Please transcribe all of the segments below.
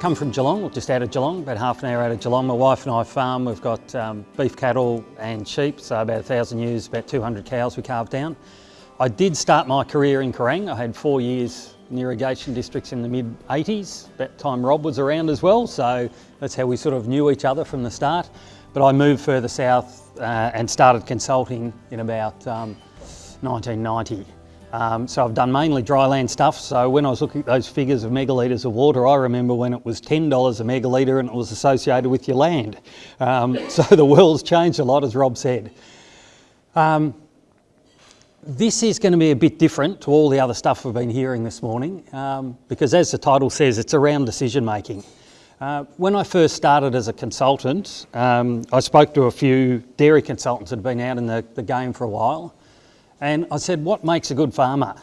come from Geelong, just out of Geelong, about half an hour out of Geelong. My wife and I farm. We've got um, beef cattle and sheep, so about a thousand ewes, about 200 cows we carve down. I did start my career in Kerang. I had four years in irrigation districts in the mid 80s, That time Rob was around as well, so that's how we sort of knew each other from the start. But I moved further south uh, and started consulting in about um, 1990. Um, so I've done mainly dryland stuff. So when I was looking at those figures of megalitres of water, I remember when it was $10 a megalitre and it was associated with your land. Um, so the world's changed a lot, as Rob said. Um, this is going to be a bit different to all the other stuff we've been hearing this morning um, because as the title says, it's around decision making. Uh, when I first started as a consultant, um, I spoke to a few dairy consultants that had been out in the, the game for a while and I said, what makes a good farmer?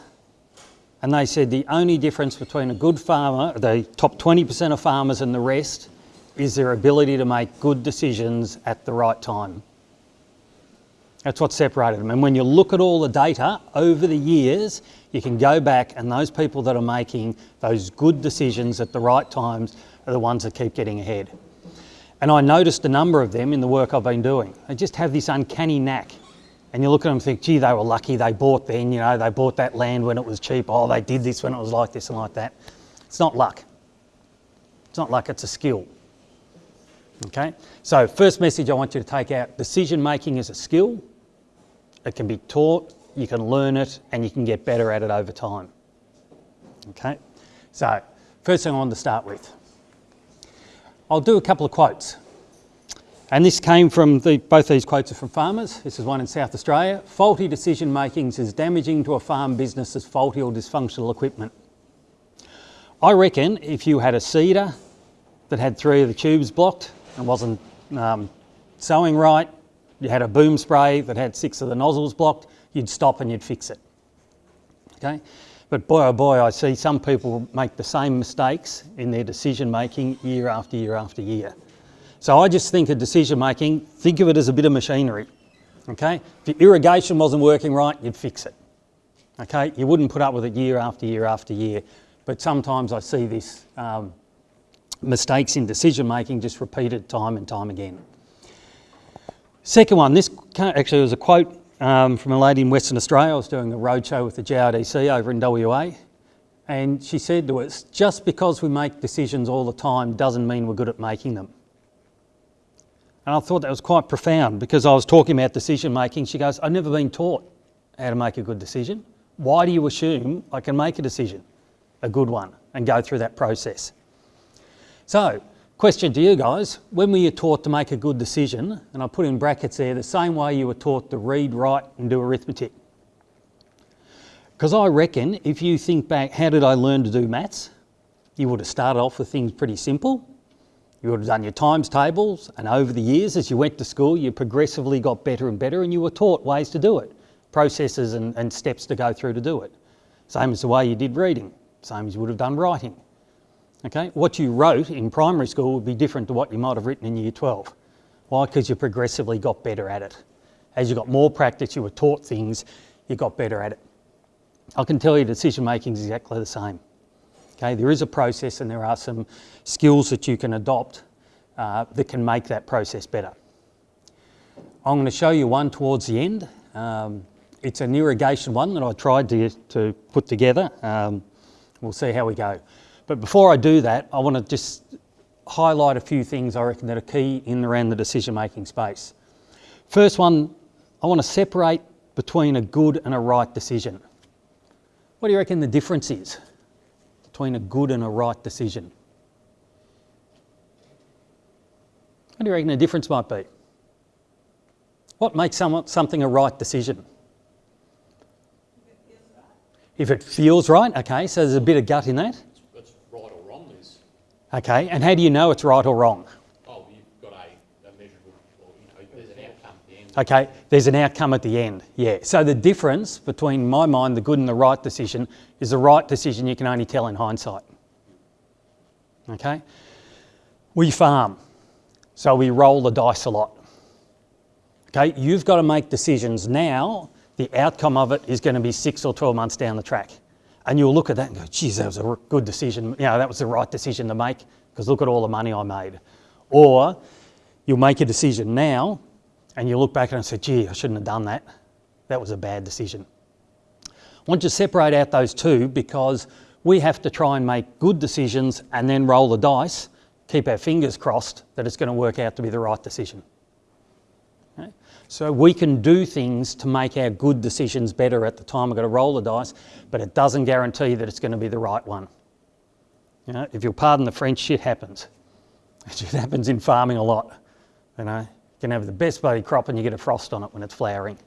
And they said the only difference between a good farmer, the top 20% of farmers and the rest, is their ability to make good decisions at the right time. That's what separated them. And when you look at all the data over the years, you can go back and those people that are making those good decisions at the right times are the ones that keep getting ahead. And I noticed a number of them in the work I've been doing. They just have this uncanny knack and you look at them and think, gee, they were lucky they bought then, you know, they bought that land when it was cheap. Oh, they did this when it was like this and like that. It's not luck. It's not luck, it's a skill. Okay, so first message I want you to take out, decision making is a skill. It can be taught, you can learn it, and you can get better at it over time. Okay, so first thing I want to start with. I'll do a couple of quotes. And this came from, the, both these quotes are from farmers. This is one in South Australia. Faulty decision making is damaging to a farm business as faulty or dysfunctional equipment. I reckon if you had a seeder that had three of the tubes blocked and wasn't um, sowing right, you had a boom spray that had six of the nozzles blocked, you'd stop and you'd fix it. Okay? But boy oh boy, I see some people make the same mistakes in their decision making year after year after year. So I just think of decision making, think of it as a bit of machinery. Okay? If your irrigation wasn't working right, you'd fix it. Okay? You wouldn't put up with it year after year after year. But sometimes I see this um, mistakes in decision making just repeated time and time again. Second one, this actually was a quote um, from a lady in Western Australia. I was doing a roadshow with the GRDC over in WA. And she said to us, just because we make decisions all the time doesn't mean we're good at making them. And I thought that was quite profound because I was talking about decision making. She goes, I've never been taught how to make a good decision. Why do you assume I can make a decision, a good one, and go through that process? So, question to you guys, when were you taught to make a good decision? And I put in brackets there, the same way you were taught to read, write and do arithmetic. Because I reckon if you think back, how did I learn to do maths? You would have started off with things pretty simple you would have done your times tables and over the years as you went to school you progressively got better and better and you were taught ways to do it, processes and, and steps to go through to do it. Same as the way you did reading, same as you would have done writing. Okay, What you wrote in primary school would be different to what you might have written in year 12. Why? Because you progressively got better at it. As you got more practice, you were taught things, you got better at it. I can tell you decision making is exactly the same. Okay, there is a process and there are some skills that you can adopt uh, that can make that process better. I'm going to show you one towards the end. Um, it's an irrigation one that I tried to, to put together. Um, we'll see how we go. But before I do that, I want to just highlight a few things I reckon that are key in around the decision-making space. First one, I want to separate between a good and a right decision. What do you reckon the difference is? Between a good and a right decision? What do you reckon the difference might be? What makes something a right decision? If it feels right, okay, so there's a bit of gut in that. That's right or wrong, Liz. Okay, and how do you know it's right or wrong? Okay, there's an outcome at the end, yeah. So the difference between my mind, the good and the right decision, is the right decision you can only tell in hindsight. Okay? We farm, so we roll the dice a lot. Okay, you've got to make decisions now. The outcome of it is going to be six or 12 months down the track. And you'll look at that and go, geez, that was a good decision. You know, that was the right decision to make because look at all the money I made. Or you'll make a decision now and you look back and say, gee, I shouldn't have done that. That was a bad decision. I want you to separate out those two because we have to try and make good decisions and then roll the dice, keep our fingers crossed that it's going to work out to be the right decision. Okay? So we can do things to make our good decisions better at the time we've got to roll the dice, but it doesn't guarantee that it's going to be the right one. You know, if you'll pardon the French, shit happens. It happens in farming a lot. You know, you can have the best bloody crop and you get a frost on it when it's flowering.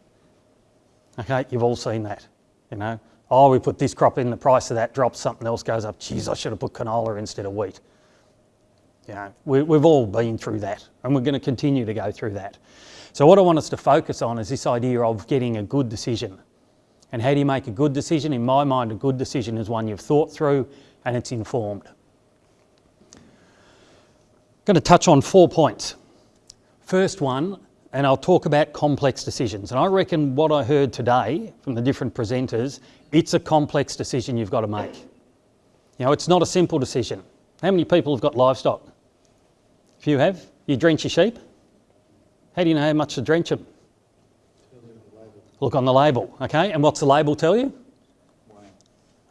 Okay, you've all seen that. You know, oh, we put this crop in, the price of that drops, something else goes up. Geez, I should have put canola instead of wheat. You know, we, we've all been through that and we're going to continue to go through that. So what I want us to focus on is this idea of getting a good decision. And how do you make a good decision? In my mind, a good decision is one you've thought through and it's informed. I'm going to touch on four points. First one, and I'll talk about complex decisions. And I reckon what I heard today from the different presenters, it's a complex decision you've got to make. You know, it's not a simple decision. How many people have got livestock? If you have, you drench your sheep? How do you know how much to drench them? Look on the label, okay? And what's the label tell you?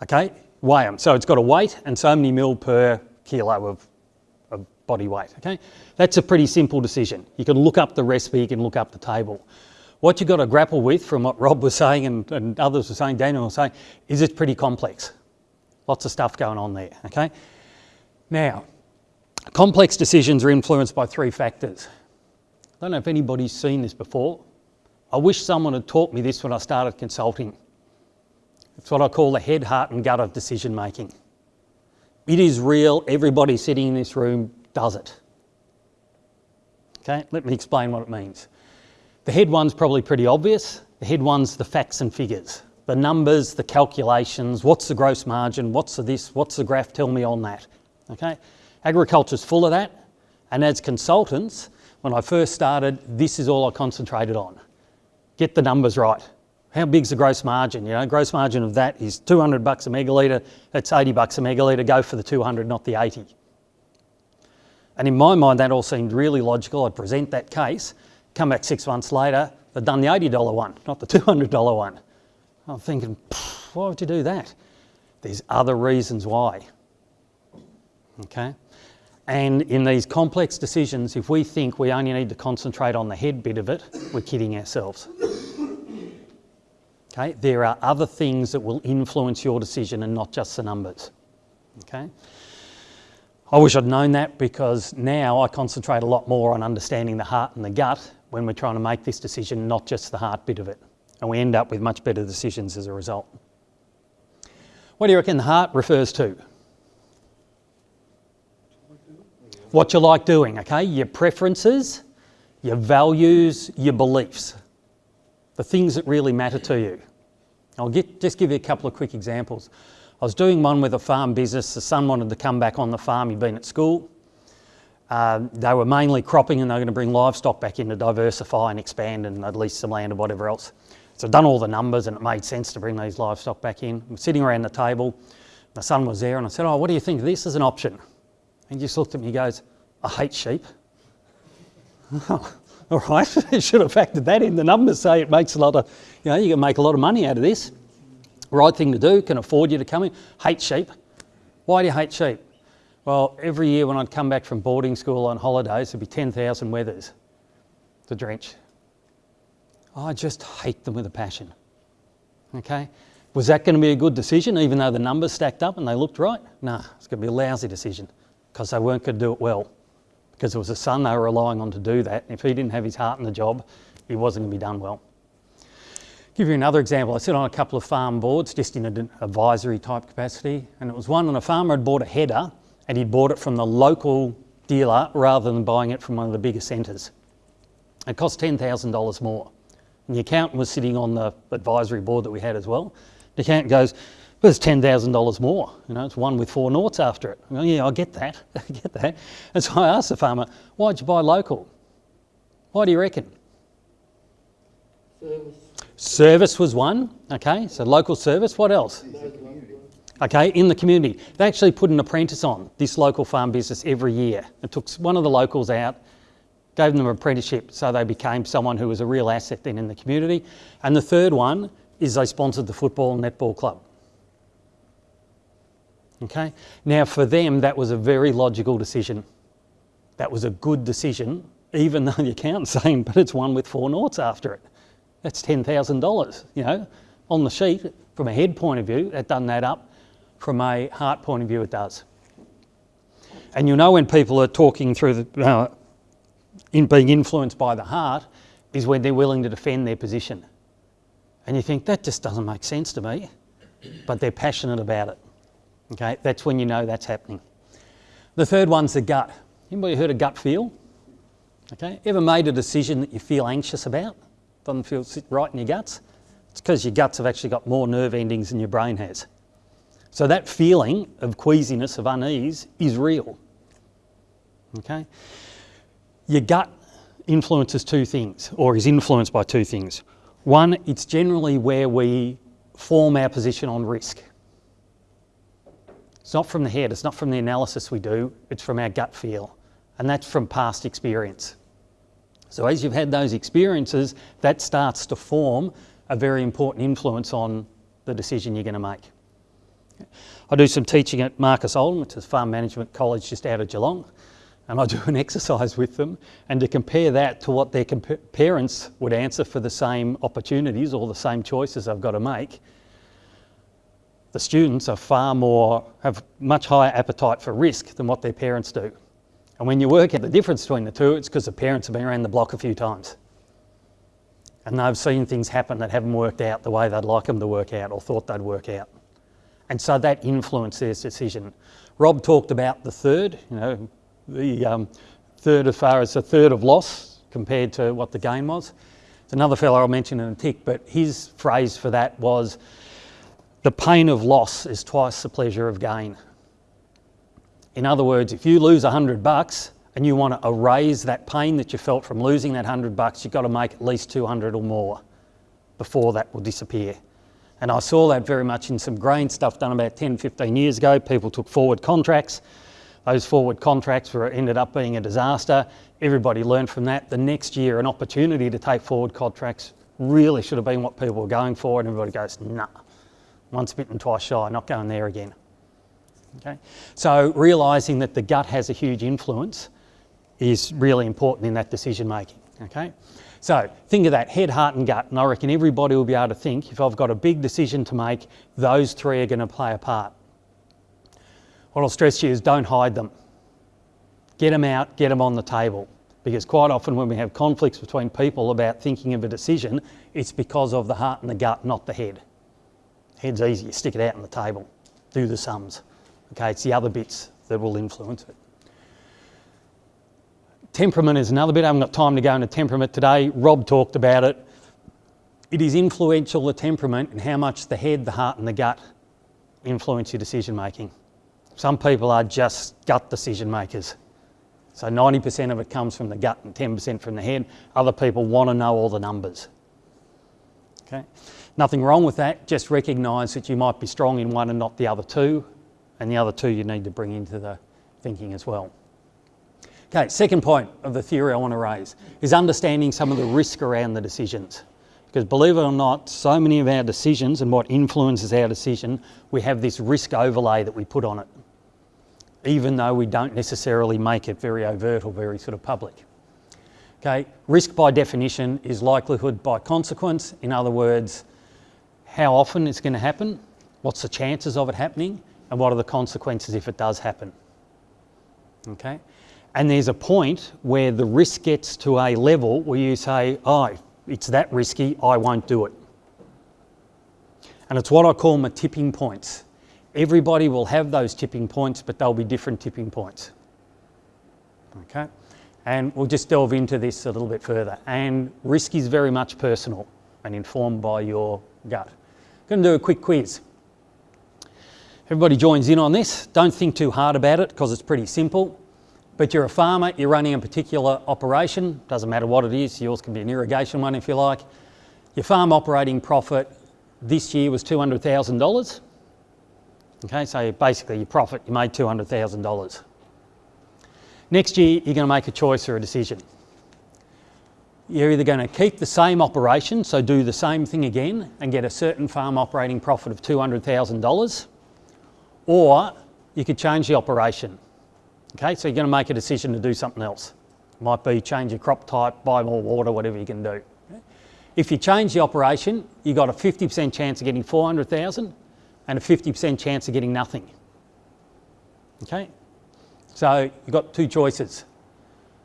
Okay, weigh them. So it's got a weight and so many mil per kilo of, of body weight, okay? That's a pretty simple decision. You can look up the recipe, you can look up the table. What you've got to grapple with from what Rob was saying and, and others were saying, Daniel was saying, is it's pretty complex. Lots of stuff going on there, okay? Now, complex decisions are influenced by three factors. I don't know if anybody's seen this before. I wish someone had taught me this when I started consulting. It's what I call the head, heart and gut of decision making. It is real, everybody sitting in this room does it. Okay, let me explain what it means. The head one's probably pretty obvious. The head one's the facts and figures, the numbers, the calculations, what's the gross margin, what's the this, what's the graph, tell me on that. Okay, agriculture's full of that. And as consultants, when I first started, this is all I concentrated on. Get the numbers right. How big's the gross margin? You know, gross margin of that is 200 bucks a megalitre. That's 80 bucks a megalitre. Go for the 200, not the 80. And in my mind, that all seemed really logical. I'd present that case, come back six months later, they'd done the $80 one, not the $200 one. I'm thinking, why would you do that? There's other reasons why. Okay? And in these complex decisions, if we think we only need to concentrate on the head bit of it, we're kidding ourselves. Okay, there are other things that will influence your decision and not just the numbers. Okay, I wish I'd known that because now I concentrate a lot more on understanding the heart and the gut when we're trying to make this decision, not just the heart bit of it. And we end up with much better decisions as a result. What do you reckon the heart refers to? what you like doing, okay? Your preferences, your values, your beliefs, the things that really matter to you. I'll get, just give you a couple of quick examples. I was doing one with a farm business. The son wanted to come back on the farm. He'd been at school. Um, they were mainly cropping and they were going to bring livestock back in to diversify and expand and at least some land and whatever else. So I'd done all the numbers and it made sense to bring these livestock back in. We're sitting around the table. My son was there and I said, oh, what do you think this as an option? He just looked at me and goes, I hate sheep. All right, you should have factored that in. The numbers say it makes a lot of, you know, you can make a lot of money out of this. Right thing to do, can afford you to come in. Hate sheep. Why do you hate sheep? Well, every year when I'd come back from boarding school on holidays, there'd be 10,000 wethers to drench. I just hate them with a passion. Okay? Was that going to be a good decision, even though the numbers stacked up and they looked right? No, it's going to be a lousy decision because they weren't going to do it well. Because it was the son they were relying on to do that. And if he didn't have his heart in the job, he wasn't going to be done well. Give you another example. I sit on a couple of farm boards just in an advisory type capacity, and it was one when a farmer had bought a header and he'd bought it from the local dealer rather than buying it from one of the bigger centres. It cost $10,000 more. And the accountant was sitting on the advisory board that we had as well. The accountant goes, well, it's $10,000 more. You know, it's one with four noughts after it. Well, yeah, I get that. I get that. And so I asked the farmer, why'd you buy local? Why do you reckon? Service. Service was one. Okay, so local service. What else? okay, in the community. They actually put an apprentice on this local farm business every year. It took one of the locals out, gave them an apprenticeship so they became someone who was a real asset then in the community. And the third one is they sponsored the football and netball club. Okay, now for them that was a very logical decision. That was a good decision, even though the accountant's saying, but it's one with four noughts after it. That's $10,000, you know, on the sheet from a head point of view, that doesn't add up. From a heart point of view, it does. And you'll know when people are talking through the, uh, in being influenced by the heart, is when they're willing to defend their position. And you think, that just doesn't make sense to me, but they're passionate about it. Okay, that's when you know that's happening. The third one's the gut. Anybody heard of gut feel? Okay, ever made a decision that you feel anxious about? Doesn't feel right in your guts? It's because your guts have actually got more nerve endings than your brain has. So that feeling of queasiness, of unease, is real. Okay? Your gut influences two things, or is influenced by two things. One, it's generally where we form our position on risk. It's not from the head, it's not from the analysis we do, it's from our gut feel. And that's from past experience. So as you've had those experiences, that starts to form a very important influence on the decision you're going to make. I do some teaching at Marcus Oldham, which is Farm Management College just out of Geelong, and I do an exercise with them. And to compare that to what their parents would answer for the same opportunities or the same choices they've got to make, the students are far more, have much higher appetite for risk than what their parents do. And when you work out the difference between the two, it's because the parents have been around the block a few times. And they've seen things happen that haven't worked out the way they'd like them to work out or thought they'd work out. And so that influenced their decision. Rob talked about the third, you know, the um, third as far as a third of loss compared to what the gain was. It's another fellow I'll mention in a tick, but his phrase for that was, the pain of loss is twice the pleasure of gain. In other words, if you lose 100 bucks and you want to erase that pain that you felt from losing that 100 bucks, you've got to make at least 200 or more before that will disappear. And I saw that very much in some grain stuff done about 10, 15 years ago. People took forward contracts. Those forward contracts were, ended up being a disaster. Everybody learned from that. The next year, an opportunity to take forward contracts really should have been what people were going for, and everybody goes, nah, once bitten, twice shy, not going there again. Okay? So realising that the gut has a huge influence is really important in that decision making. Okay? So think of that, head, heart and gut, and I reckon everybody will be able to think, if I've got a big decision to make, those three are going to play a part. What I'll stress to you is don't hide them. Get them out, get them on the table. Because quite often when we have conflicts between people about thinking of a decision, it's because of the heart and the gut, not the head. Head's easy, you stick it out on the table, do the sums. Okay, it's the other bits that will influence it. Temperament is another bit. I haven't got time to go into temperament today. Rob talked about it. It is influential, the temperament, and how much the head, the heart, and the gut influence your decision making. Some people are just gut decision makers. So 90% of it comes from the gut and 10% from the head. Other people want to know all the numbers. Okay? Nothing wrong with that, just recognise that you might be strong in one and not the other two, and the other two you need to bring into the thinking as well. Okay, second point of the theory I want to raise is understanding some of the risk around the decisions. Because believe it or not, so many of our decisions and what influences our decision, we have this risk overlay that we put on it, even though we don't necessarily make it very overt or very sort of public. Okay, risk by definition is likelihood by consequence. In other words, how often it's going to happen, what's the chances of it happening, and what are the consequences if it does happen. Okay, and there's a point where the risk gets to a level where you say, oh, it's that risky, I won't do it. And it's what I call my tipping points. Everybody will have those tipping points, but they'll be different tipping points. Okay? And we'll just delve into this a little bit further. And risk is very much personal and informed by your gut. I'm going to do a quick quiz. Everybody joins in on this. Don't think too hard about it because it's pretty simple. But you're a farmer, you're running a particular operation, doesn't matter what it is, yours can be an irrigation one if you like. Your farm operating profit this year was $200,000. Okay, so basically your profit, you made $200,000. Next year, you're going to make a choice or a decision. You're either going to keep the same operation, so do the same thing again and get a certain farm operating profit of $200,000, or you could change the operation. Okay, so you're going to make a decision to do something else. Might be change your crop type, buy more water, whatever you can do. If you change the operation, you've got a 50% chance of getting 400,000 and a 50% chance of getting nothing. Okay, so you've got two choices.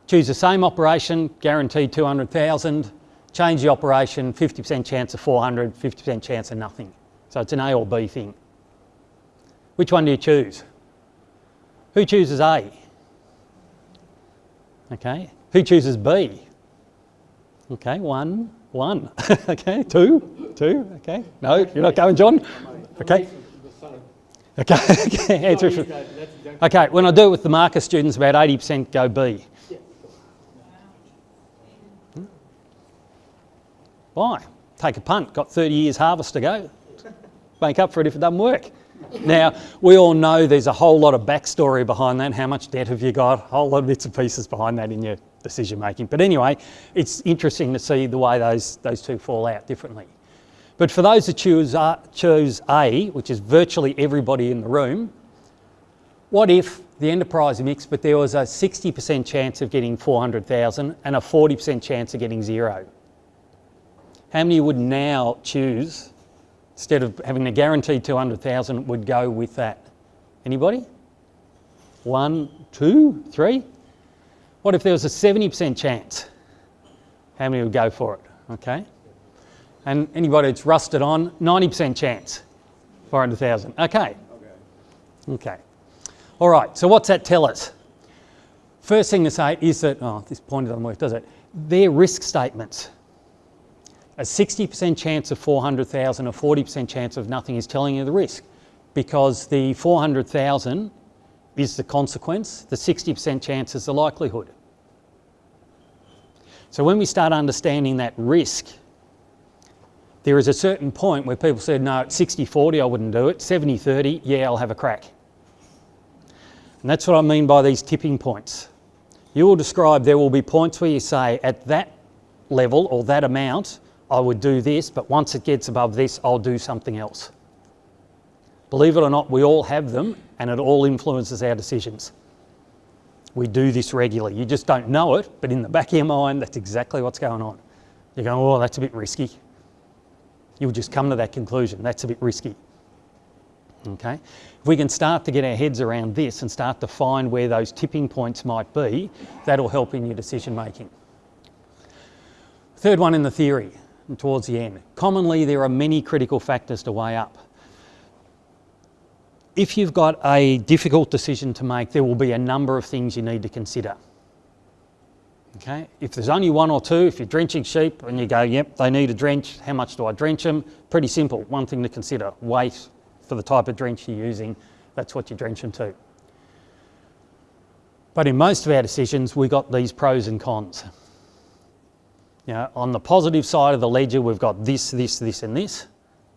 Choose the same operation, guaranteed 200,000, change the operation, 50% chance of 400, 50% chance of nothing. So it's an A or B thing. Which one do you choose? Who chooses A? Okay. Who chooses B? Okay, one, one. okay, two, two. Okay. No, you're not going, John? Okay. Okay, okay. Okay, when I do it with the marker students, about 80% go B. Why? Take a punt, got 30 years harvest to go. Make up for it if it doesn't work. Now, we all know there's a whole lot of backstory behind that. How much debt have you got? A whole lot of bits and pieces behind that in your decision making. But anyway, it's interesting to see the way those, those two fall out differently. But for those that choose, uh, choose A, which is virtually everybody in the room, what if the enterprise mix, but there was a 60% chance of getting 400,000 and a 40% chance of getting zero? How many would now choose, instead of having a guaranteed 200,000, would go with that? Anybody? One, two, three? What if there was a 70% chance? How many would go for it? Okay. And anybody that's rusted on, 90% chance, 400,000. Okay. Okay. Okay. All right, so what's that tell us? First thing to say is that, oh, this pointer doesn't work, does it? They're risk statements a 60% chance of 400,000, a 40% chance of nothing is telling you the risk because the 400,000 is the consequence, the 60% chance is the likelihood. So when we start understanding that risk, there is a certain point where people said, no, at 60-40 I wouldn't do it, 70-30, yeah, I'll have a crack. And that's what I mean by these tipping points. You will describe there will be points where you say at that level or that amount, I would do this, but once it gets above this, I'll do something else. Believe it or not, we all have them and it all influences our decisions. We do this regularly. You just don't know it, but in the back of your mind, that's exactly what's going on. You're going, oh, that's a bit risky. You'll just come to that conclusion. That's a bit risky. Okay? If we can start to get our heads around this and start to find where those tipping points might be, that'll help in your decision making. Third one in the theory towards the end. Commonly, there are many critical factors to weigh up. If you've got a difficult decision to make, there will be a number of things you need to consider. Okay, if there's only one or two, if you're drenching sheep and you go, yep, they need a drench, how much do I drench them? Pretty simple, one thing to consider, weight for the type of drench you're using, that's what you drench them to. But in most of our decisions, we've got these pros and cons. Know, on the positive side of the ledger, we've got this, this, this and this,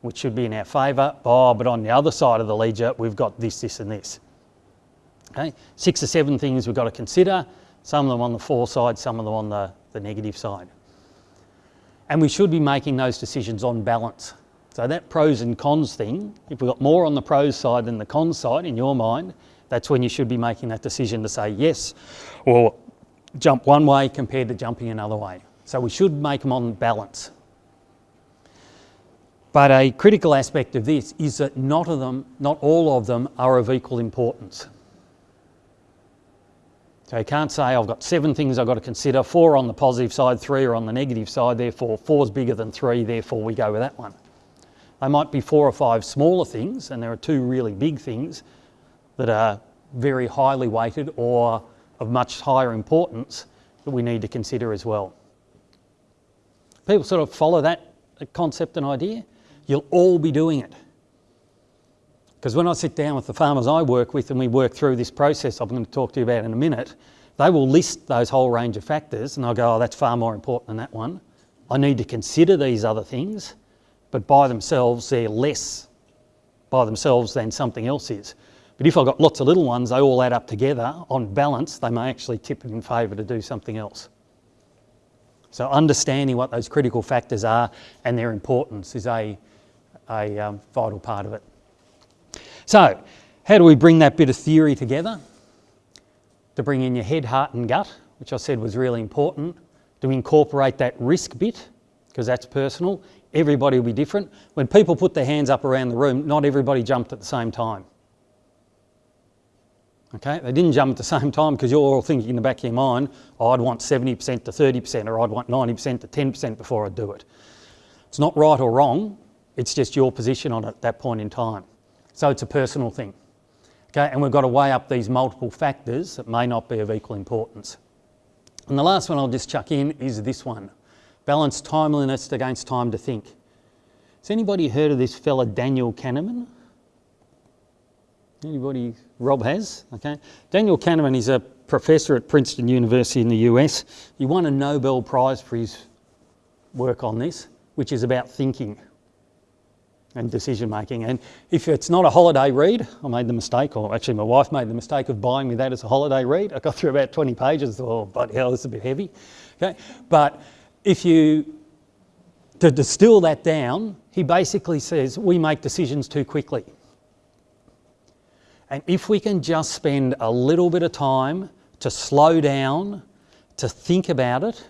which should be in our favour. Oh, but on the other side of the ledger, we've got this, this and this. Okay, six or seven things we've got to consider, some of them on the for side, some of them on the, the negative side. And we should be making those decisions on balance. So that pros and cons thing, if we've got more on the pros side than the cons side in your mind, that's when you should be making that decision to say yes or jump one way compared to jumping another way. So we should make them on balance. But a critical aspect of this is that not, of them, not all of them are of equal importance. So you can't say I've got seven things I've got to consider, four on the positive side, three are on the negative side, therefore four's bigger than three, therefore we go with that one. They might be four or five smaller things, and there are two really big things that are very highly weighted or of much higher importance that we need to consider as well people sort of follow that concept and idea, you'll all be doing it. Because when I sit down with the farmers I work with and we work through this process I'm going to talk to you about in a minute, they will list those whole range of factors and I'll go, oh, that's far more important than that one. I need to consider these other things, but by themselves they're less by themselves than something else is. But if I've got lots of little ones, they all add up together. On balance, they may actually tip in favour to do something else. So understanding what those critical factors are and their importance is a, a um, vital part of it. So, how do we bring that bit of theory together? To bring in your head, heart and gut, which I said was really important. To incorporate that risk bit, because that's personal. Everybody will be different. When people put their hands up around the room, not everybody jumped at the same time. Okay, they didn't jump at the same time because you're all thinking in the back of your mind, oh, I'd want 70% to 30% or I'd want 90% to 10% before I do it. It's not right or wrong, it's just your position on it at that point in time. So it's a personal thing. Okay, and we've got to weigh up these multiple factors that may not be of equal importance. And the last one I'll just chuck in is this one. Balance timeliness against time to think. Has anybody heard of this fella Daniel Kahneman? Anybody? Rob has, okay. Daniel Kahneman is a professor at Princeton University in the US. He won a Nobel Prize for his work on this, which is about thinking and decision making. And if it's not a holiday read, I made the mistake, or actually my wife made the mistake of buying me that as a holiday read. I got through about 20 pages, oh, but hell, is a bit heavy. Okay? But if you, to distill that down, he basically says we make decisions too quickly. And if we can just spend a little bit of time to slow down, to think about it,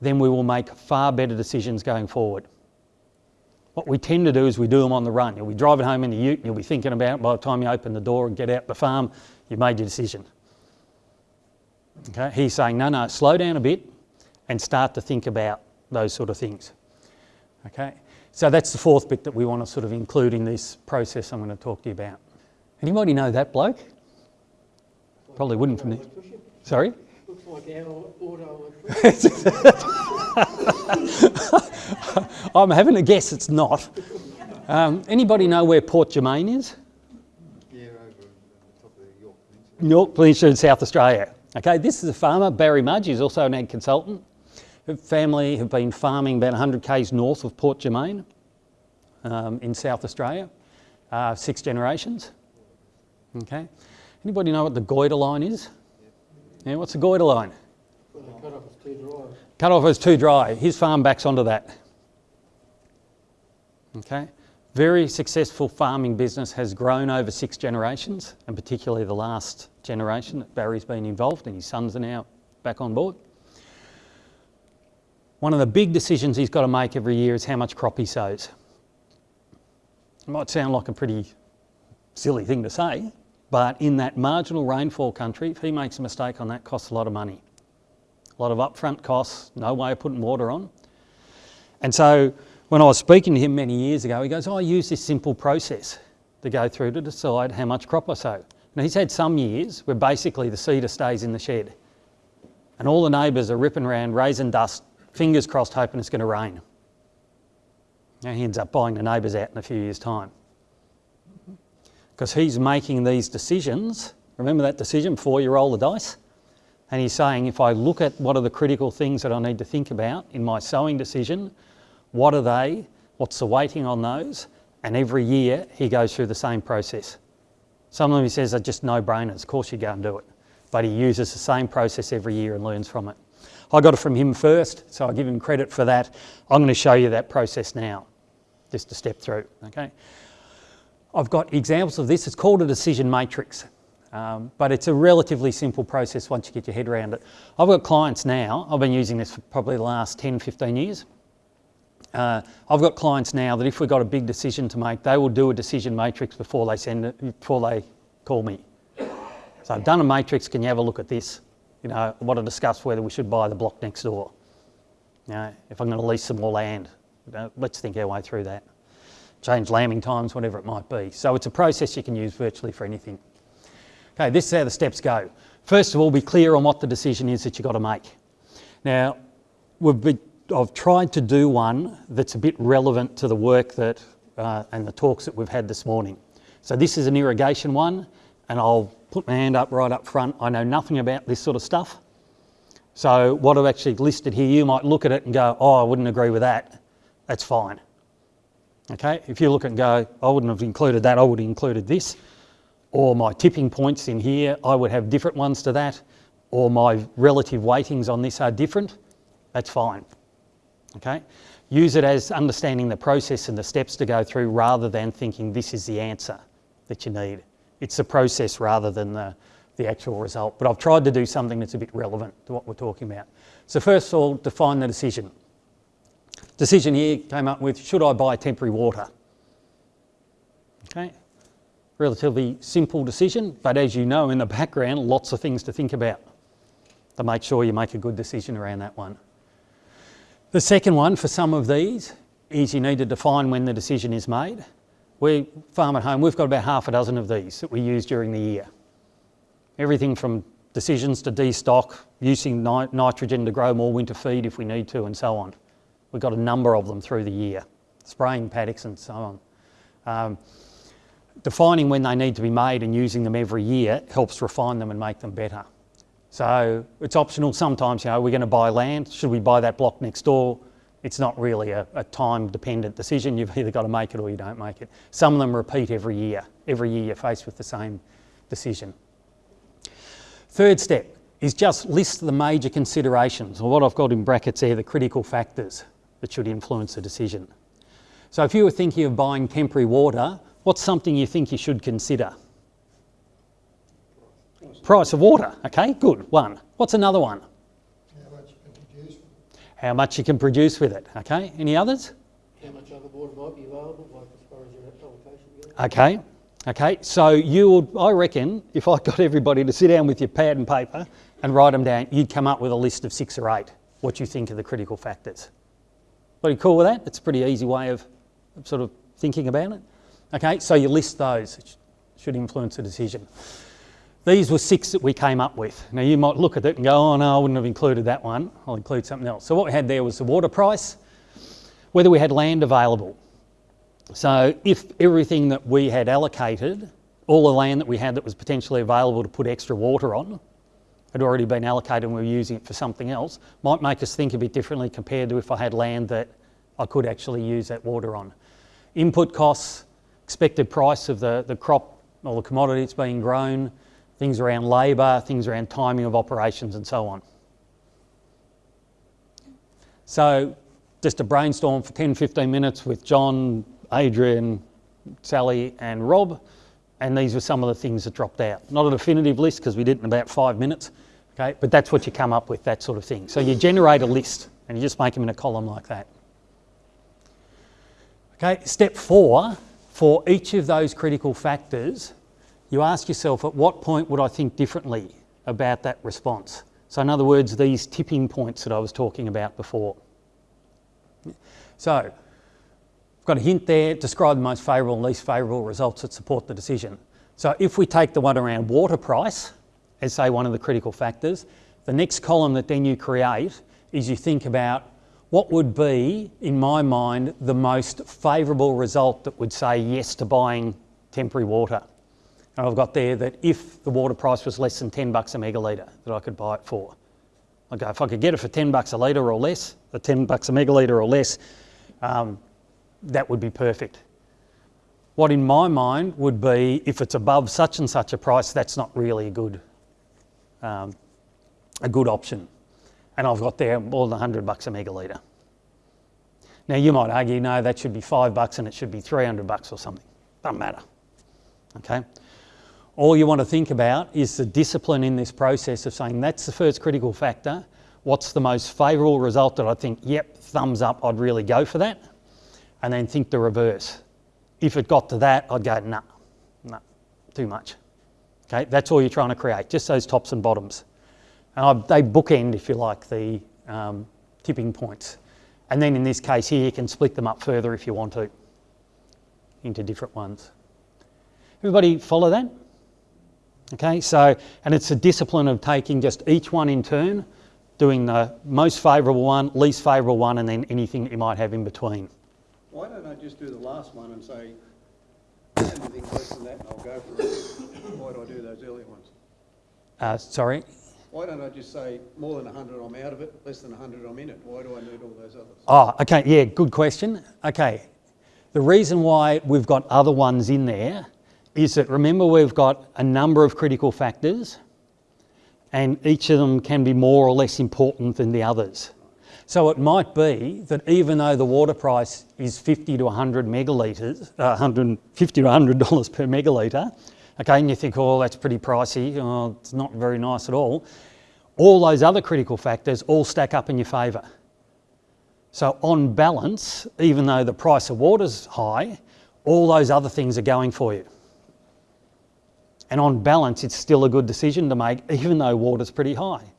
then we will make far better decisions going forward. What we tend to do is we do them on the run. You'll be driving home in the ute and you'll be thinking about it by the time you open the door and get out the farm, you've made your decision. Okay? He's saying, no, no, slow down a bit and start to think about those sort of things. Okay? So that's the fourth bit that we want to sort of include in this process I'm going to talk to you about. Anybody know that bloke? Probably wouldn't from the... Sorry? Looks like our auto I'm having a guess it's not. Um, anybody know where Port Germein is? Yeah, over the top of Yorke Peninsula. Yorke Peninsula in South Australia. Okay, this is a farmer, Barry Mudge, he's also an ag consultant. Her family have been farming about 100 k's north of Port Germein um, in South Australia, uh, six generations. Okay, anybody know what the Goyder line is? Yeah, what's the Goyder line? Cut off is too dry. Cut off is too dry. His farm backs onto that. Okay, very successful farming business has grown over six generations, and particularly the last generation that Barry's been involved, and his sons are now back on board. One of the big decisions he's got to make every year is how much crop he sows. It might sound like a pretty silly thing to say, but in that marginal rainfall country, if he makes a mistake on that, costs a lot of money. A lot of upfront costs, no way of putting water on. And so when I was speaking to him many years ago, he goes, oh, I use this simple process to go through to decide how much crop I sow. Now he's had some years where basically the seeder stays in the shed and all the neighbours are ripping around, raising dust, fingers crossed hoping it's going to rain. Now he ends up buying the neighbours out in a few years' time because he's making these decisions. Remember that decision before you roll the dice? And he's saying, if I look at what are the critical things that I need to think about in my sowing decision, what are they? What's the weighting on those? And every year he goes through the same process. Some of them he says are just no-brainers. Of course you go and do it. But he uses the same process every year and learns from it. I got it from him first, so I give him credit for that. I'm going to show you that process now, just to step through, okay? I've got examples of this. It's called a decision matrix, um, but it's a relatively simple process once you get your head around it. I've got clients now, I've been using this for probably the last 10, 15 years. Uh, I've got clients now that if we've got a big decision to make, they will do a decision matrix before they send it, before they call me. So I've done a matrix, can you have a look at this? You know, I want to discuss whether we should buy the block next door. You know, if I'm going to lease some more land, you know, let's think our way through that change lambing times, whatever it might be. So it's a process you can use virtually for anything. Okay, this is how the steps go. First of all, be clear on what the decision is that you've got to make. Now, I've tried to do one that's a bit relevant to the work that uh, and the talks that we've had this morning. So this is an irrigation one, and I'll put my hand up right up front. I know nothing about this sort of stuff. So what I've actually listed here, you might look at it and go, oh, I wouldn't agree with that. That's fine. Okay, if you look and go, I wouldn't have included that, I would have included this. Or my tipping points in here, I would have different ones to that. Or my relative weightings on this are different. That's fine. Okay, use it as understanding the process and the steps to go through rather than thinking this is the answer that you need. It's the process rather than the, the actual result. But I've tried to do something that's a bit relevant to what we're talking about. So first of all, define the decision. Decision here came up with, should I buy temporary water? Okay, relatively simple decision, but as you know in the background, lots of things to think about to make sure you make a good decision around that one. The second one for some of these is you need to define when the decision is made. We farm at home, we've got about half a dozen of these that we use during the year. Everything from decisions to destock, using nitrogen to grow more winter feed if we need to, and so on. We've got a number of them through the year, spraying paddocks and so on. Um, defining when they need to be made and using them every year helps refine them and make them better. So it's optional sometimes, you know, we're going to buy land, should we buy that block next door? It's not really a, a time dependent decision, you've either got to make it or you don't make it. Some of them repeat every year, every year you're faced with the same decision. Third step is just list the major considerations, or what I've got in brackets there, the critical factors that should influence a decision. So if you were thinking of buying temporary water, what's something you think you should consider? Price of water, okay, good, one. What's another one? How much you can produce, How much you can produce with it, okay? Any others? How much other water might be available, like as far as your allocation goes? Okay, okay, so you would, I reckon, if I got everybody to sit down with your pad and paper and write them down, you'd come up with a list of six or eight, what you think are the critical factors. Pretty cool with that? It's a pretty easy way of, sort of thinking about it. Okay, so you list those, it should influence a decision. These were six that we came up with. Now you might look at it and go, oh no, I wouldn't have included that one. I'll include something else. So what we had there was the water price, whether we had land available. So if everything that we had allocated, all the land that we had that was potentially available to put extra water on, had already been allocated and we were using it for something else, might make us think a bit differently compared to if I had land that I could actually use that water on. Input costs, expected price of the, the crop or the commodity that's being grown, things around labour, things around timing of operations and so on. So just a brainstorm for 10, 15 minutes with John, Adrian, Sally and Rob and these were some of the things that dropped out. Not a definitive list because we did it in about five minutes, okay, but that's what you come up with, that sort of thing. So you generate a list and you just make them in a column like that. Okay, step four, for each of those critical factors, you ask yourself at what point would I think differently about that response? So in other words, these tipping points that I was talking about before. So, I've got a hint there, describe the most favourable and least favourable results that support the decision. So if we take the one around water price as say one of the critical factors, the next column that then you create is you think about what would be, in my mind, the most favourable result that would say yes to buying temporary water. And I've got there that if the water price was less than 10 bucks a megalitre, that I could buy it for. I go, if I could get it for 10 bucks a litre or less, the 10 bucks a megalitre or less, um, that would be perfect. What in my mind would be, if it's above such and such a price, that's not really a good, um, a good option. And I've got there more than 100 bucks a megalitre. Now you might argue, no, that should be five bucks and it should be 300 bucks or something. Doesn't matter, okay? All you want to think about is the discipline in this process of saying that's the first critical factor. What's the most favourable result that I think, yep, thumbs up, I'd really go for that? And then think the reverse. If it got to that, I'd go, nah, nah, too much. Okay, that's all you're trying to create, just those tops and bottoms. And they bookend, if you like, the um, tipping points. And then in this case here, you can split them up further if you want to into different ones. Everybody follow that? Okay, so, and it's a discipline of taking just each one in turn, doing the most favourable one, least favourable one, and then anything that you might have in between. Why don't I just do the last one and say, anything less than that and I'll go for it? Why do I do those earlier ones? Uh, sorry? Why don't I just say more than 100 I'm out of it, less than 100 I'm in it? Why do I need all those others? Oh, okay, yeah, good question. Okay, The reason why we've got other ones in there is that remember we've got a number of critical factors and each of them can be more or less important than the others. So it might be that even though the water price is 50 to 100 megalitres, uh, 150 to 100 dollars per megalitre, okay, and you think, oh, that's pretty pricey, oh, it's not very nice at all. All those other critical factors all stack up in your favour. So on balance, even though the price of water's high, all those other things are going for you. And on balance, it's still a good decision to make, even though water's pretty high.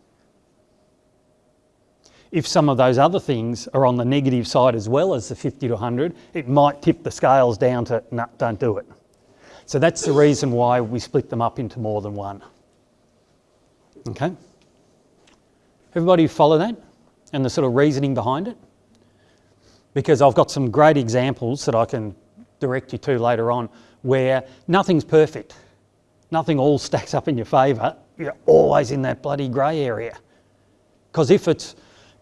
If some of those other things are on the negative side as well as the 50 to 100, it might tip the scales down to, no, don't do it. So that's the reason why we split them up into more than one. Okay? Everybody follow that and the sort of reasoning behind it? Because I've got some great examples that I can direct you to later on where nothing's perfect. Nothing all stacks up in your favour. You're always in that bloody grey area. Because if it's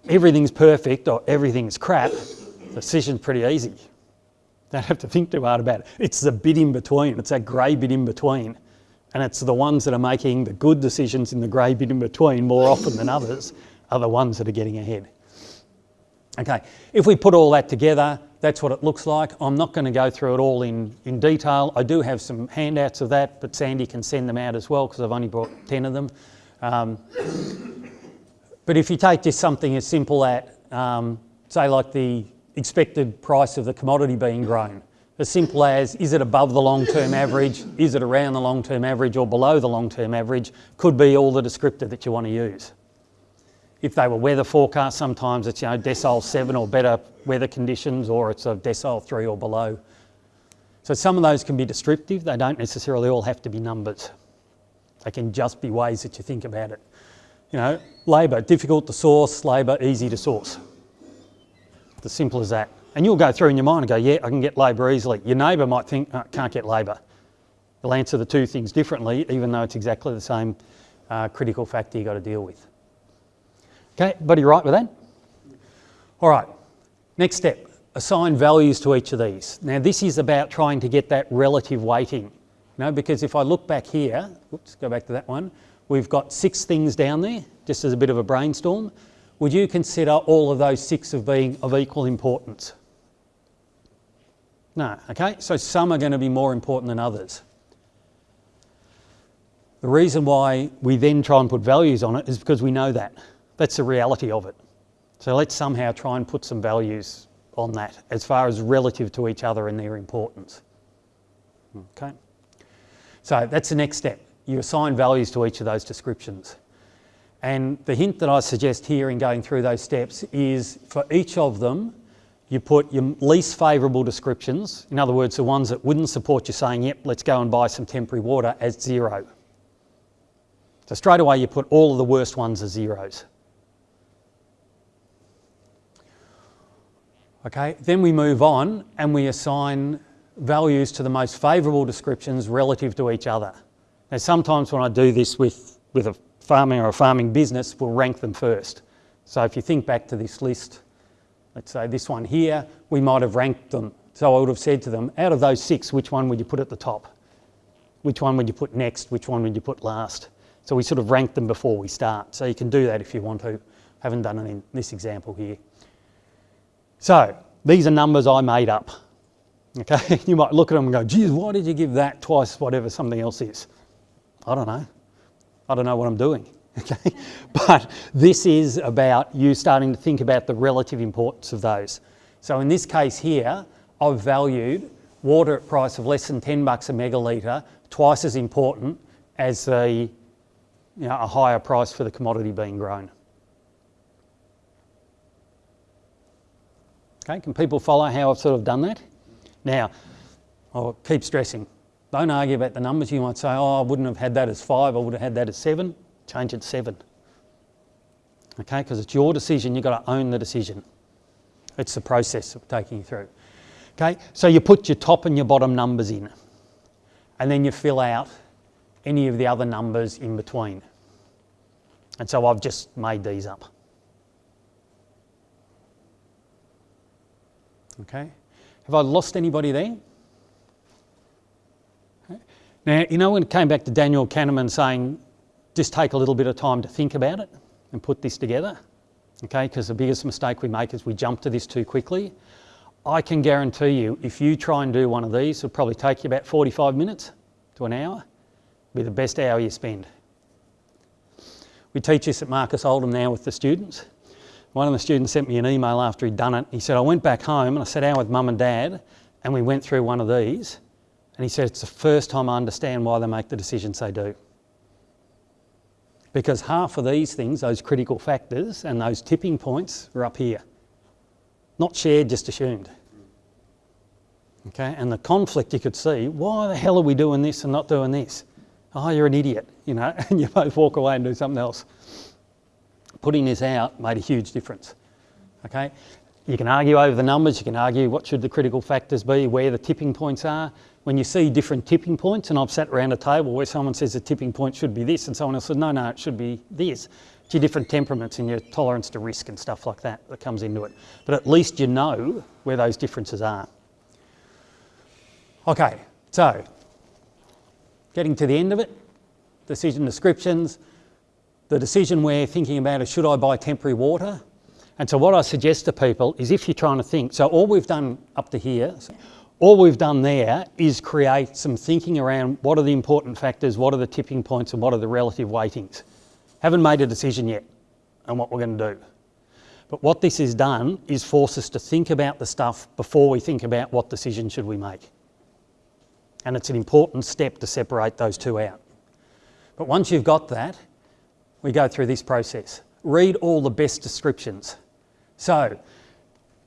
everything's perfect or everything's crap, the decision's pretty easy. Don't have to think too hard about it. It's the bit in between. It's that grey bit in between. And it's the ones that are making the good decisions in the grey bit in between more often than others are the ones that are getting ahead. Okay, if we put all that together, that's what it looks like. I'm not going to go through it all in, in detail. I do have some handouts of that, but Sandy can send them out as well because I've only brought 10 of them. Um, but if you take just something as simple as, um, say, like the expected price of the commodity being grown, as simple as is it above the long-term average, is it around the long-term average or below the long-term average, could be all the descriptor that you want to use. If they were weather forecasts, sometimes it's you know decile seven or better weather conditions, or it's a decile three or below. So some of those can be descriptive. They don't necessarily all have to be numbers. They can just be ways that you think about it. You know, labour, difficult to source, labour, easy to source. It's as simple as that. And you'll go through in your mind and go, yeah, I can get labour easily. Your neighbour might think, oh, can't get labour. They'll answer the two things differently, even though it's exactly the same uh, critical factor you've got to deal with. Okay, buddy right with that? All right, next step, assign values to each of these. Now this is about trying to get that relative weighting, you know, because if I look back here, oops, go back to that one, we've got six things down there, just as a bit of a brainstorm. Would you consider all of those six of being of equal importance? No, okay, so some are going to be more important than others. The reason why we then try and put values on it is because we know that. That's the reality of it. So let's somehow try and put some values on that as far as relative to each other and their importance. Okay. So that's the next step. You assign values to each of those descriptions. And the hint that I suggest here in going through those steps is for each of them, you put your least favourable descriptions, in other words, the ones that wouldn't support you saying, yep, let's go and buy some temporary water as zero. So straight away you put all of the worst ones as zeros. Okay, then we move on and we assign values to the most favourable descriptions relative to each other. Now sometimes when I do this with, with a farming or a farming business, we'll rank them first. So if you think back to this list, let's say this one here, we might have ranked them. So I would have said to them, out of those six, which one would you put at the top? Which one would you put next? Which one would you put last? So we sort of rank them before we start. So you can do that if you want to. I Haven't done it in this example here. So these are numbers I made up. Okay, you might look at them and go, geez, why did you give that twice whatever something else is? I don't know. I don't know what I'm doing. Okay, but this is about you starting to think about the relative importance of those. So in this case here, I've valued water at price of less than 10 bucks a megalitre twice as important as a, you know, a higher price for the commodity being grown. Okay, can people follow how I've sort of done that? Now, I'll keep stressing. Don't argue about the numbers. You might say, oh, I wouldn't have had that as five, I would have had that as seven. Change it seven. Okay, because it's your decision, you've got to own the decision. It's the process of taking you through. Okay, so you put your top and your bottom numbers in, and then you fill out any of the other numbers in between. And so I've just made these up. Okay? Have I lost anybody there? Now, you know when it came back to Daniel Kahneman saying, just take a little bit of time to think about it and put this together, okay? Because the biggest mistake we make is we jump to this too quickly. I can guarantee you, if you try and do one of these, it'll probably take you about 45 minutes to an hour. Be the best hour you spend. We teach this at Marcus Oldham now with the students. One of the students sent me an email after he'd done it. He said, I went back home and I sat down with mum and dad and we went through one of these and he said, It's the first time I understand why they make the decisions they do. Because half of these things, those critical factors and those tipping points, are up here. Not shared, just assumed. Okay, and the conflict you could see why the hell are we doing this and not doing this? Oh, you're an idiot, you know, and you both walk away and do something else. Putting this out made a huge difference. Okay, you can argue over the numbers, you can argue what should the critical factors be, where the tipping points are, when you see different tipping points, and I've sat around a table where someone says the tipping point should be this, and someone else says, no, no, it should be this. It's your different temperaments and your tolerance to risk and stuff like that that comes into it. But at least you know where those differences are. Okay, so getting to the end of it, decision descriptions. The decision we're thinking about is should I buy temporary water? And so what I suggest to people is if you're trying to think, so all we've done up to here, all we've done there is create some thinking around what are the important factors, what are the tipping points, and what are the relative weightings. Haven't made a decision yet on what we're going to do. But what this has done is force us to think about the stuff before we think about what decision should we make. And it's an important step to separate those two out. But once you've got that, we go through this process. Read all the best descriptions. So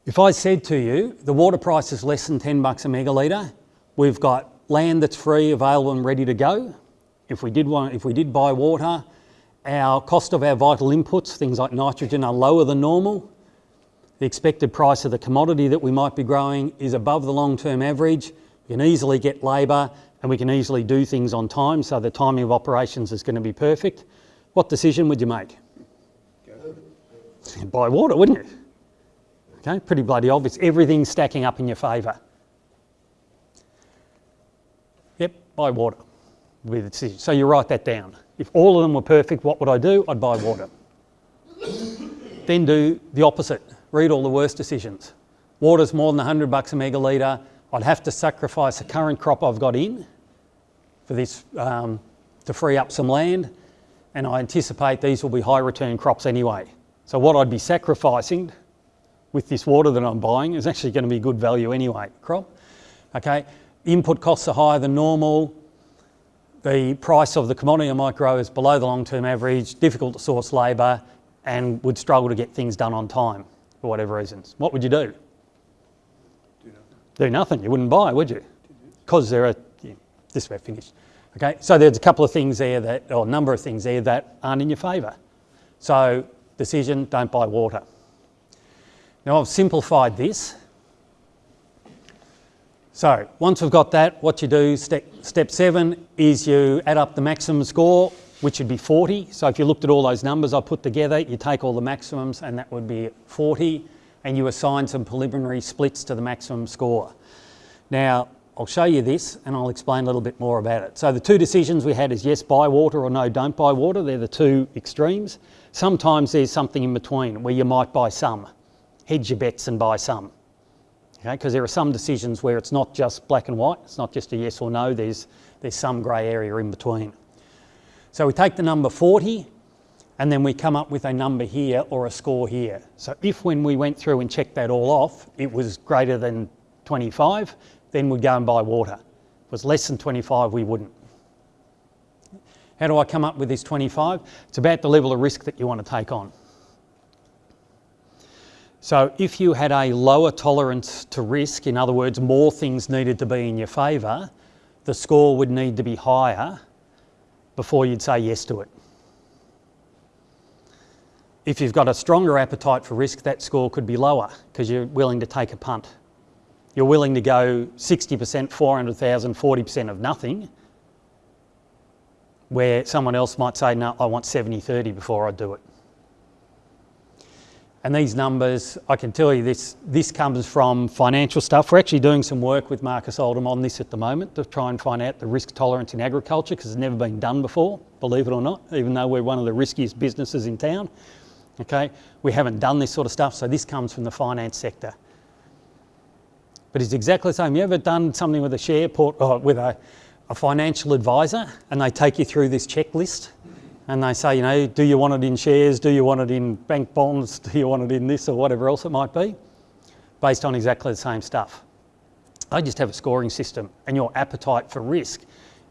if I said to you, the water price is less than 10 bucks a megalitre, we've got land that's free, available and ready to go. If we did, want, if we did buy water, our cost of our vital inputs, things like nitrogen, are lower than normal. The expected price of the commodity that we might be growing is above the long-term average. We can easily get labour and we can easily do things on time, so the timing of operations is going to be perfect. What decision would you make? Buy water, wouldn't you? Okay, pretty bloody obvious. Everything's stacking up in your favour. Yep, buy water. So you write that down. If all of them were perfect, what would I do? I'd buy water. then do the opposite. Read all the worst decisions. Water's more than 100 bucks a megalitre. I'd have to sacrifice the current crop I've got in for this um, to free up some land. And I anticipate these will be high return crops anyway. So what I'd be sacrificing with this water that I'm buying is actually going to be good value anyway, crop. Okay, input costs are higher than normal. The price of the commodity I might grow is below the long-term average, difficult to source labour, and would struggle to get things done on time for whatever reasons. What would you do? Do nothing. Do nothing. You wouldn't buy, would you? Because there are. Yeah, this way finished. Okay, so there's a couple of things there that, or a number of things there that aren't in your favour. So decision: don't buy water. Now I've simplified this. So once we've got that, what you do, step, step seven, is you add up the maximum score, which would be 40. So if you looked at all those numbers I put together, you take all the maximums and that would be 40, and you assign some preliminary splits to the maximum score. Now, I'll show you this and I'll explain a little bit more about it. So the two decisions we had is yes, buy water or no, don't buy water. They're the two extremes. Sometimes there's something in between where you might buy some hedge your bets and buy some. Okay, because there are some decisions where it's not just black and white, it's not just a yes or no, there's, there's some grey area in between. So we take the number 40 and then we come up with a number here or a score here. So if when we went through and checked that all off, it was greater than 25, then we'd go and buy water. If it was less than 25, we wouldn't. How do I come up with this 25? It's about the level of risk that you want to take on. So if you had a lower tolerance to risk, in other words, more things needed to be in your favour, the score would need to be higher before you'd say yes to it. If you've got a stronger appetite for risk, that score could be lower because you're willing to take a punt. You're willing to go 60%, 400,000, 40% of nothing, where someone else might say, no, I want 70, 30 before I do it. And these numbers, I can tell you this, this comes from financial stuff. We're actually doing some work with Marcus Oldham on this at the moment to try and find out the risk tolerance in agriculture because it's never been done before, believe it or not, even though we're one of the riskiest businesses in town. Okay, we haven't done this sort of stuff, so this comes from the finance sector. But it's exactly the same. You ever done something with a share port, or with a, a financial advisor and they take you through this checklist? And they say, you know, do you want it in shares? Do you want it in bank bonds? Do you want it in this or whatever else it might be? Based on exactly the same stuff. They just have a scoring system, and your appetite for risk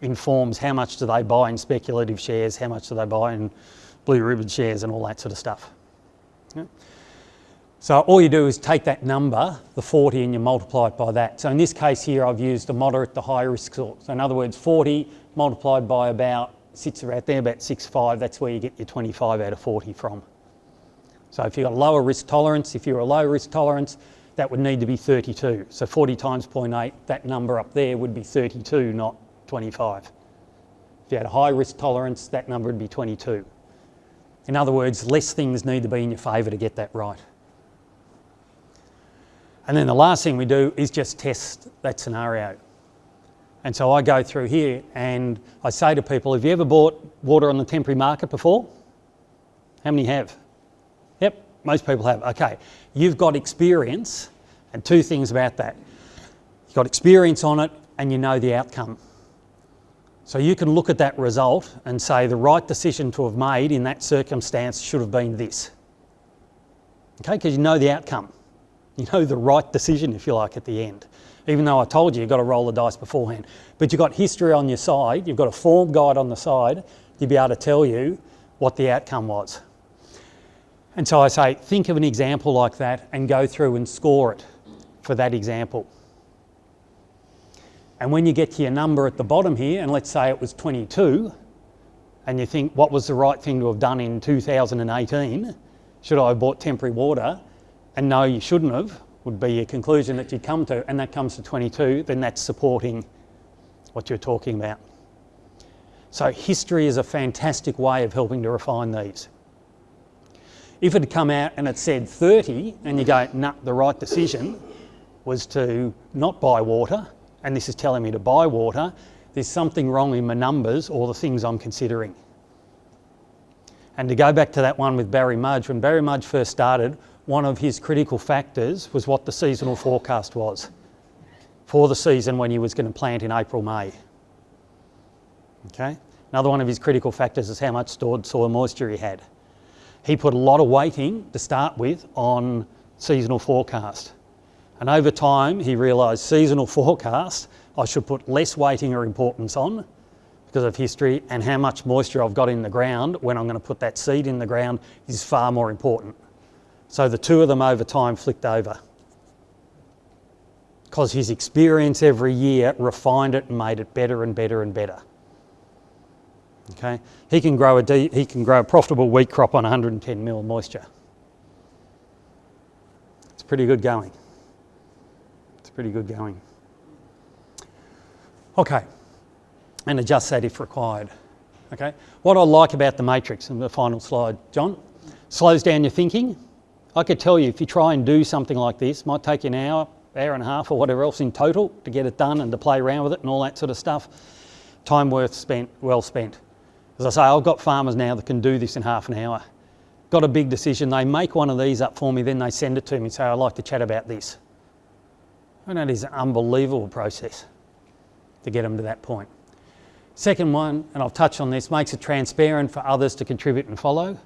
informs how much do they buy in speculative shares, how much do they buy in blue ribbon shares, and all that sort of stuff. Yeah. So all you do is take that number, the 40, and you multiply it by that. So in this case here, I've used the moderate to high risk sort. So in other words, 40 multiplied by about sits around there about 6.5, that's where you get your 25 out of 40 from. So if you've got a lower risk tolerance, if you're a low risk tolerance, that would need to be 32. So 40 times 0.8, that number up there would be 32, not 25. If you had a high risk tolerance, that number would be 22. In other words, less things need to be in your favour to get that right. And then the last thing we do is just test that scenario. And so I go through here and I say to people, have you ever bought water on the temporary market before? How many have? Yep, most people have. Okay, you've got experience and two things about that. You've got experience on it and you know the outcome. So you can look at that result and say the right decision to have made in that circumstance should have been this. Okay, because you know the outcome. You know the right decision, if you like, at the end even though I told you you've got to roll the dice beforehand. But you've got history on your side, you've got a form guide on the side you'll be able to tell you what the outcome was. And so I say, think of an example like that and go through and score it for that example. And when you get to your number at the bottom here, and let's say it was 22, and you think, what was the right thing to have done in 2018? Should I have bought temporary water? And no, you shouldn't have would be a conclusion that you'd come to, and that comes to 22, then that's supporting what you're talking about. So history is a fantastic way of helping to refine these. If it had come out and it said 30, and you go, nah, the right decision was to not buy water, and this is telling me to buy water, there's something wrong in my numbers or the things I'm considering. And to go back to that one with Barry Mudge, when Barry Mudge first started, one of his critical factors was what the seasonal forecast was for the season when he was going to plant in April, May. Okay? Another one of his critical factors is how much stored soil moisture he had. He put a lot of weighting to start with on seasonal forecast. And over time, he realised seasonal forecast, I should put less weighting or importance on because of history and how much moisture I've got in the ground when I'm going to put that seed in the ground is far more important. So the two of them over time flicked over. Because his experience every year refined it and made it better and better and better. Okay, he can grow a he can grow a profitable wheat crop on 110 mil moisture. It's pretty good going. It's pretty good going. Okay, and adjust that if required. Okay, what I like about the matrix and the final slide, John, slows down your thinking. I could tell you if you try and do something like this, might take you an hour, hour and a half or whatever else in total to get it done and to play around with it and all that sort of stuff. Time worth spent, well spent. As I say, I've got farmers now that can do this in half an hour. Got a big decision, they make one of these up for me, then they send it to me and say, I'd like to chat about this. And that is an unbelievable process to get them to that point. Second one, and I've touched on this, makes it transparent for others to contribute and follow.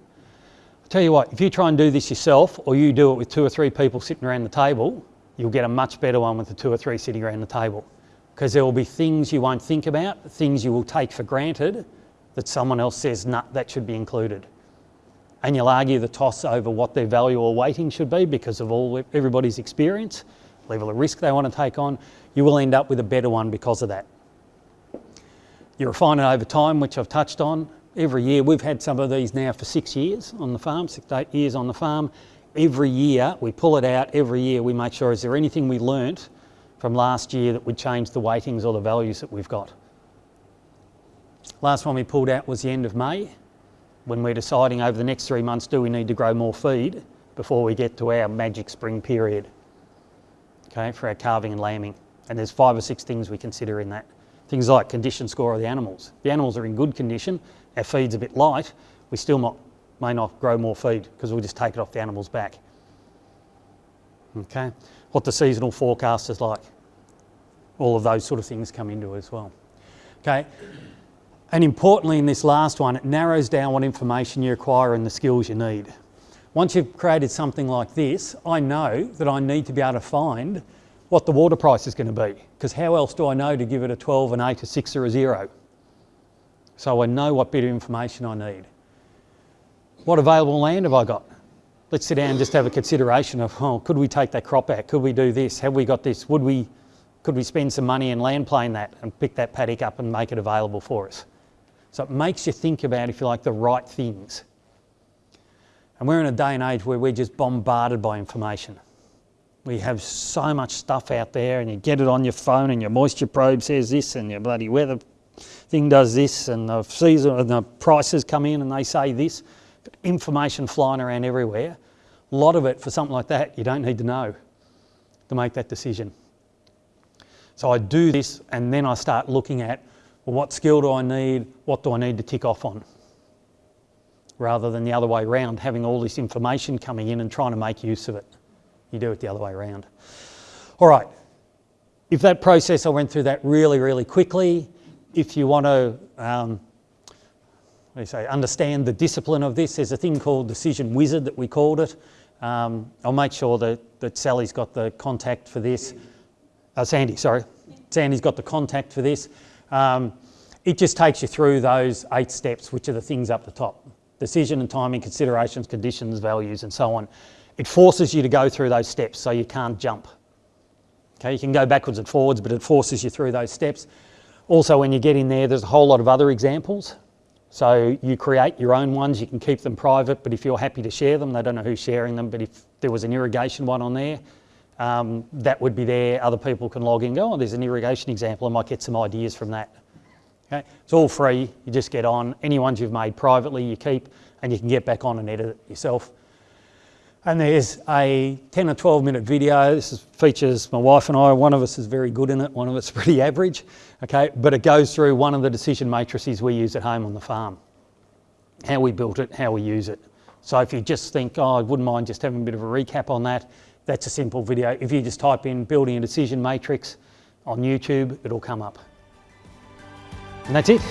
Tell you what, if you try and do this yourself or you do it with two or three people sitting around the table, you'll get a much better one with the two or three sitting around the table. Because there will be things you won't think about, things you will take for granted that someone else says, nah, that should be included. And you'll argue the toss over what their value or weighting should be because of all everybody's experience, level of risk they want to take on. You will end up with a better one because of that. You refine it over time, which I've touched on, every year. We've had some of these now for six years on the farm, six eight years on the farm. Every year we pull it out, every year we make sure is there anything we learnt from last year that would change the weightings or the values that we've got. Last one we pulled out was the end of May when we're deciding over the next three months do we need to grow more feed before we get to our magic spring period, okay, for our calving and lambing. And there's five or six things we consider in that. Things like condition score of the animals. The animals are in good condition, our feed's a bit light, we still not, may not grow more feed because we'll just take it off the animal's back. Okay, what the seasonal forecast is like. All of those sort of things come into it as well. Okay, and importantly in this last one, it narrows down what information you require and the skills you need. Once you've created something like this, I know that I need to be able to find what the water price is going to be because how else do I know to give it a 12, an 8, a 6 or a 0? So I know what bit of information I need. What available land have I got? Let's sit down and just have a consideration of, oh, could we take that crop out? Could we do this? Have we got this? Would we, could we spend some money and land plane that and pick that paddock up and make it available for us? So it makes you think about, if you like, the right things. And we're in a day and age where we're just bombarded by information. We have so much stuff out there and you get it on your phone and your moisture probe says this and your bloody weather thing does this and the season and the prices come in and they say this. Information flying around everywhere. A lot of it for something like that you don't need to know to make that decision. So I do this and then I start looking at well, what skill do I need? What do I need to tick off on? Rather than the other way around, having all this information coming in and trying to make use of it. You do it the other way around. All right, if that process, I went through that really, really quickly. If you want to, um, you say, understand the discipline of this, there's a thing called Decision Wizard that we called it. Um, I'll make sure that, that Sally's got the contact for this. Uh, Sandy, sorry. Sandy's got the contact for this. Um, it just takes you through those eight steps, which are the things up the top. Decision and timing, considerations, conditions, values, and so on. It forces you to go through those steps so you can't jump. Okay, you can go backwards and forwards, but it forces you through those steps. Also, when you get in there, there's a whole lot of other examples. So you create your own ones, you can keep them private, but if you're happy to share them, they don't know who's sharing them, but if there was an irrigation one on there, um, that would be there. Other people can log in go, oh, there's an irrigation example, I might get some ideas from that. Okay, it's all free, you just get on. Any ones you've made privately, you keep, and you can get back on and edit it yourself. And there's a 10 or 12 minute video. This is, features my wife and I. One of us is very good in it, one of us is pretty average. Okay, but it goes through one of the decision matrices we use at home on the farm. How we built it, how we use it. So if you just think, oh, I wouldn't mind just having a bit of a recap on that, that's a simple video. If you just type in building a decision matrix on YouTube, it'll come up. And that's it.